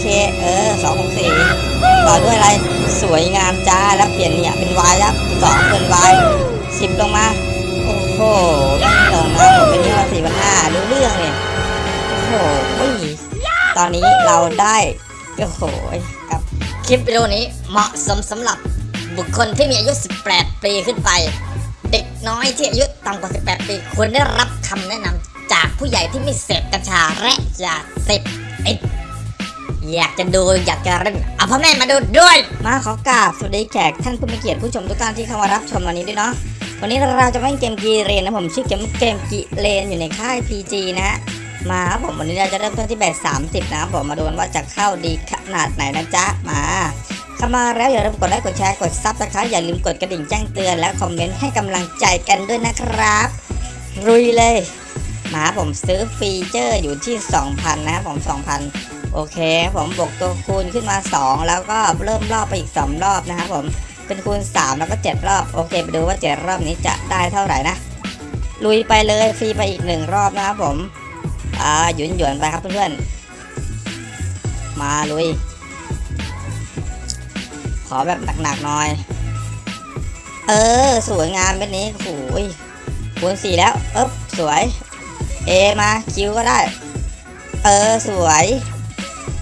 เค เออสองหกสี่ต่อด้วยอะไรสวยงามจ้าแล้วเปลี่ยนเนี่ยเป็นวายครับสองเป็นวายสิบลงมา โอ้โหลงนะผมเป็นที่ว่าสี่พันห้ารู้เรื่องเนี่ยโอ้โหตอนนี้เราได้โอ้โหครับคลิปวิดีโอนี้เหมาะสมสำหรับบุคคลที่มีอายุ 18 ปีขึ้นไป เด็กน้อยที่อายุต่ำกว่า 18 ปีควรได้รับคำแนะนำจากผู้ใหญ่ที่ไม่เสพกัญชาและยาเสพติด อยากจะดูอยากจะเล่นเอาพ่อแม่มาดูด้วย มาขอกราบสวัสดีแขกท่านผู้มีเกียรติผู้ชมทุกท่านที่เข้ามารับชมวันนี้ด้วยเนาะวันนี้เราจะมาเล่นเกมกีเรนนะผมชื่อเกมเกมกีเรนอยู่ในค่าย PG นะฮะมาครับผมวันนี้เราจะเริ่มต้นที่แบบ30 นะครับผมมาดูกันว่าจะเข้าดีขนาดไหนนะจ๊ะมาเข้ามาแล้วอย่าลืมกดไลค์กดแชร์กดซับสไครต์อย่าลืมกดกระดิ่งแจ้งเตือนและคอมเมนต์ให้กำลังใจกันด้วยนะครับรุยเลยมาผมซื้อฟีเจอร์อยู่ที่ 2,000 นะครับผม 2,000 โอเคผมบวกตัวคูณขึ้นมา 2 แล้วก็เริ่มรอบไปอีก 2 รอบนะครับผมเป็นคูณ 3 แล้วก็ 7 รอบโอเค ไปดูว่า 7 รอบนี้จะได้เท่าไหร่นะ ลุยไปเลยฟรีไปอีก 1 รอบนะครับผมอ่าหยุนหยวนไปครับเพื่อนๆมาลุย ขอแบบหนักๆหน่อย เออ สวยงามแบบนี้โอ้ยคูณ4แล้วเอ๊บสวยเอมาคิวก็ได้ เออ สวย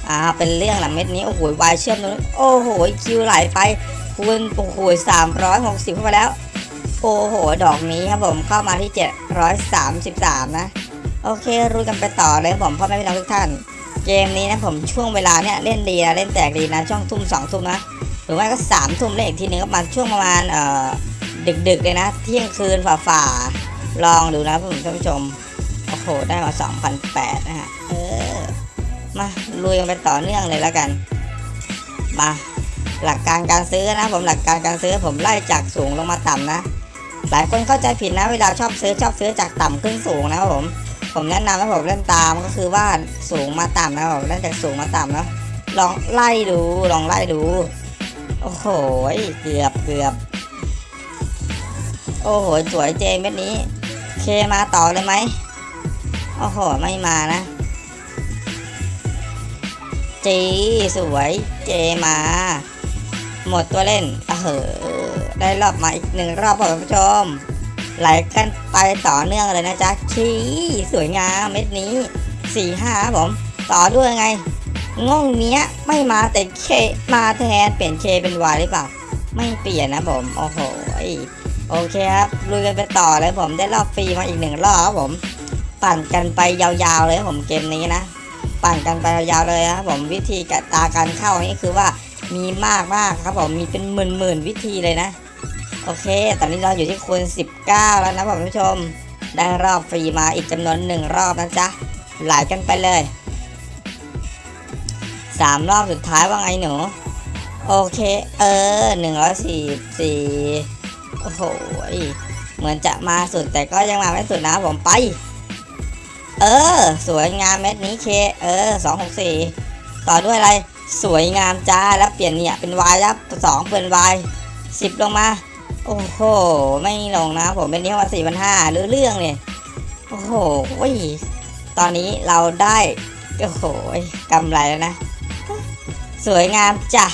อ่าเป็นเรื่องหลังเม็ดนี้โอ้โหวายเชื่อมตรงนี้โอ้โหคิวไหลไปคูณโอ้โหสามร้อยหกสิบเข้าไปแล้วโอ้โห ดอกนี้ครับผมเข้ามาที่เจ็ดร้อยสามสิบสามนะ โอเครุยกันไปต่อเลยผมพ่อแม่พี่น้องทุกท่าน เกมนี้นะผมช่วงเวลาเนี่ยเล่นดีนะเล่นแตกดีนะ ช่วงทุ่มสองทุ่มนะ หรือว่าก็สามทุ่มเล่นอีกทีนึงก็มาช่วงประมาณเอ่อดึกๆเลยนะ เที่ยงคืนฝ่าๆลองดูนะผมท่านผู้ชม โอ้โห ได้มา 2,008 นะฮะเออ มาลุยกันไปต่อเนื่องเลยแล้วกัน มาหลักการการซื้อนะ ผมหลักการการซื้อผมไล่จากสูงลงมาต่ำนะ หลายคนเข้าใจผิดนะเวลาชอบซื้อชอบซื้อจากต่ำขึ้นสูงนะครับผม ผมแนะนำให้ผมเล่นตามก็คือว่าสูงมาต่ำนะครับผมเล่นจากสูงมาต่ำนะลองไล่ดูลองไล่ดูโอ้โหเกือบเกือบโอ้โหสวยเจเม็ดนี้ เคมาต่อเลยไหมโอ้โหไม่มานะ จีสวยเจมา หมดตัวเล่นเออได้รอบมาอีกหนึ่งรอบครับคุณผู้ชม ไหลกันไปต่อเนื่องเลยนะจ๊ะชี้สวยงามเม็ดนี้สี่ห้าครับผม ต่อด้วยไงงงเนี้ยไม่มาแต่เคมาแทนเปลี่ยนเคเป็นวายหรือเปล่า ไม่เปลี่ยนนะผม โอ้โหโอเคครับลุยกันไปต่อเลยผมได้รอบฟรีมาอีกหนึ่งรอบครับผม ปั่นกันไปยาวๆเลยผมเกมนี้นะ ปั่นกันไปยาวเลยครับผมวิธีกตาการเข้านี่คือว่ามีมากมากครับผมมีเป็นหมื่นๆวิธีเลยนะ โอเค ตอนนี้เราอยู่ที่คูณ19 แล้วนะผมผู้ชม ได้รอบฟรีมาอีกจำนวนหนึ่งรอบนะจ๊ะไหลกันไปเลยสามรอบสุดท้ายว่าไงหนู โอเค เออหนึ่งร้อยสี่สี่โอ้โหเหมือนจะมาสุดแต่ก็ยังมาไม่สุดนะผมไป เออ สวยงามเม็ดนี้เค เออสองหกสี่ต่อด้วยอะไร สวยงามจ้า แล้วเปลี่ยนเนี่ยเป็นวายแล้วสองเป็นวายสิบลงมา โอ้โห ไม่ลงนะผมเป็นนี้ว่าสี่พันห้าหรือเรื่องเนี่ย โอ้โห ตอนนี้เราได้ โอ้โหกำไรแล้วนะ สวยงามจ้า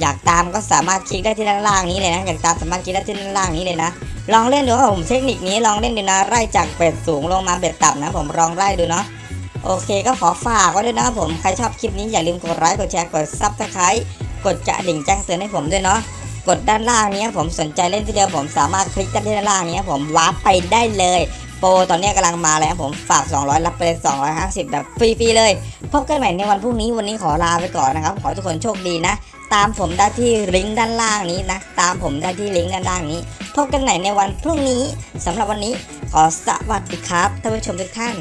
อยากตามก็สามารถคลิกได้ที่ด้านล่างนี้เลยนะ อยากตามสามารถคลิกได้ที่ด้านล่างนี้เลยนะ ลองเล่นดูครับผมเทคนิคนี้ลองเล่นดูนะไล่จากเบ็ดสูงลงมาเบ็ดต่ำนะผมลองไล่ดูเนาะโอเคก็ขอฝากไว้ด้วยนะครับผมใครชอบคลิปนี้อย่าลืมกดไลค์กดแชร์กด subscribe กดกระดิ่งแจ้งเตือนให้ผมด้วยเนาะกดด้านล่างนี้ผมสนใจเล่นทีเดียวผมสามารถคลิกได้ที่ด้านล่างนี้ผมวาร์ปไปได้เลย โปรตอนนี้กำลังมาแล้วผมฝาก 200 รับไปเลย250 แบบฟรีๆเลย พบกันใหม่ในวันพรุ่งนี้วันนี้ขอลาไปก่อนนะครับ ขอทุกคนโชคดีนะ ตามผมได้ที่ลิงก์ด้านล่างนี้นะ ตามผมได้ที่ลิงก์ด้านล่างนี้ พบกันใหม่ในวันพรุ่งนี้สำหรับวันนี้ขอสวัสดีครับท่านผู้ชมทุกท่าน